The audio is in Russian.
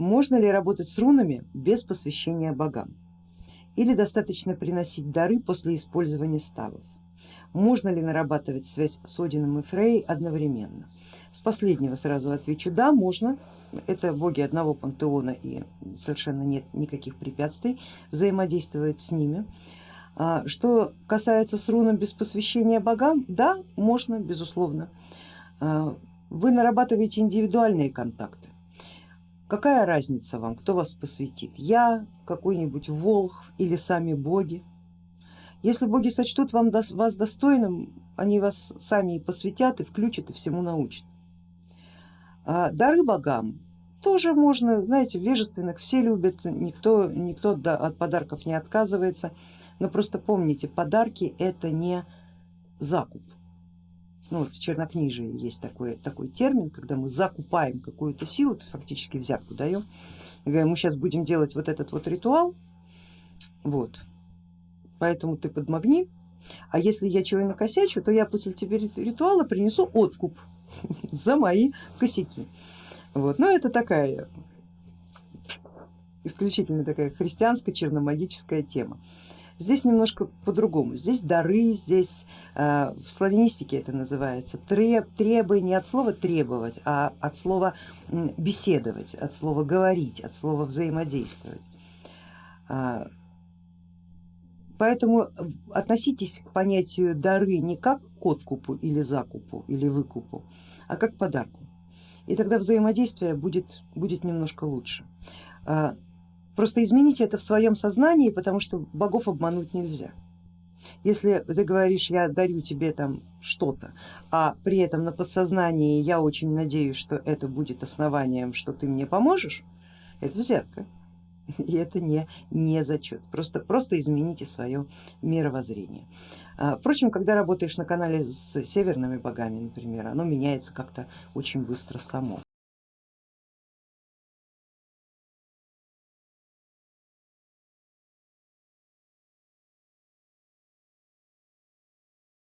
Можно ли работать с рунами без посвящения богам? Или достаточно приносить дары после использования ставов? Можно ли нарабатывать связь с Одином и Фрей одновременно? С последнего сразу отвечу, да, можно. Это боги одного пантеона и совершенно нет никаких препятствий взаимодействовать с ними. А, что касается с руном без посвящения богам, да, можно, безусловно. А, вы нарабатываете индивидуальные контакты. Какая разница вам, кто вас посвятит? Я, какой-нибудь волх или сами боги? Если боги сочтут вам, вас достойным, они вас сами и посвятят, и включат, и всему научат. А дары богам тоже можно, знаете, вежественных все любят, никто, никто от подарков не отказывается, но просто помните, подарки это не закуп. Ну, вот в чернокнижии есть такой, такой термин, когда мы закупаем какую-то силу, фактически взятку даем, мы сейчас будем делать вот этот вот ритуал, вот, поэтому ты подмагни, а если я чего накосячу, то я после тебе ритуала принесу откуп за мои косяки. Вот. Но это такая исключительно такая христианская черномагическая тема. Здесь немножко по-другому, здесь дары, здесь э, в славянистике это называется треб, требы не от слова требовать, а от слова беседовать, от слова говорить, от слова взаимодействовать. А, поэтому относитесь к понятию дары не как к откупу или закупу или выкупу, а как к подарку. И тогда взаимодействие будет, будет немножко лучше. Просто измените это в своем сознании, потому что богов обмануть нельзя. Если ты говоришь, я дарю тебе там что-то, а при этом на подсознании я очень надеюсь, что это будет основанием, что ты мне поможешь, это взятка. И это не, не зачет, просто, просто измените свое мировоззрение. А, впрочем, когда работаешь на канале с северными богами, например, оно меняется как-то очень быстро само.